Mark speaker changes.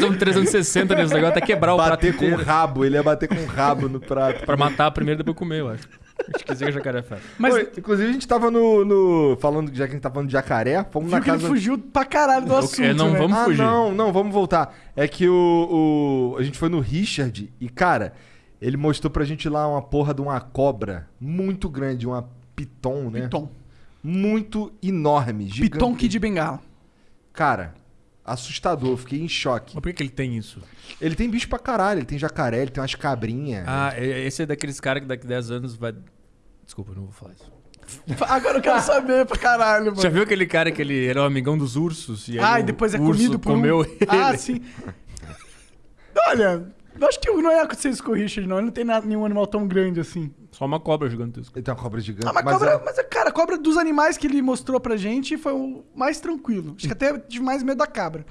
Speaker 1: fazer um 360 nesse negócio, até quebrar o prato
Speaker 2: Bater com o rabo, ele ia bater com o rabo no prato.
Speaker 1: Pra matar primeiro e depois comer, eu acho. Acho que isso é jacaré faz.
Speaker 3: Mas
Speaker 2: Oi, inclusive, a gente tava no. no- falando, já que a gente tá falando de jacaré, fomos
Speaker 3: viu
Speaker 2: na
Speaker 3: que ele
Speaker 2: casa.
Speaker 3: fugiu pra caralho do assunto,
Speaker 1: é, não
Speaker 3: né?
Speaker 1: vamos-
Speaker 2: ah,
Speaker 1: fugir.
Speaker 2: não, não, vamos voltar. É que o, o- A gente foi no Richard e, cara, ele mostrou pra gente lá uma porra de uma cobra muito grande, uma piton, né?
Speaker 3: Piton.
Speaker 2: Muito enorme, gigante.
Speaker 3: Piton Kid Bengala.
Speaker 2: Cara, assustador, fiquei em choque.
Speaker 1: Mas por que, que ele tem isso?
Speaker 2: Ele tem bicho pra caralho, ele tem jacaré, ele tem umas cabrinhas.
Speaker 1: Ah, esse é daqueles caras que daqui 10 anos vai. Desculpa, eu não vou falar isso.
Speaker 3: Agora eu quero saber pra caralho, mano.
Speaker 1: Já viu aquele cara que ele era o amigão dos ursos? E
Speaker 3: Ah, e depois é comido por um...
Speaker 1: comeu ele.
Speaker 3: Ah, sim. Olha, eu acho que não ia acontecer isso com o Richard, não. Ele não tem nada- nenhum animal tão grande assim.
Speaker 1: Só uma cobra gigantesca.
Speaker 2: Ele tem uma cobra gigante.
Speaker 3: Ah, mas,
Speaker 2: mas
Speaker 3: cobra,
Speaker 2: é-
Speaker 3: mas, cara, a cobra dos animais que ele mostrou pra gente foi o mais tranquilo. Acho que até tive mais medo da cabra.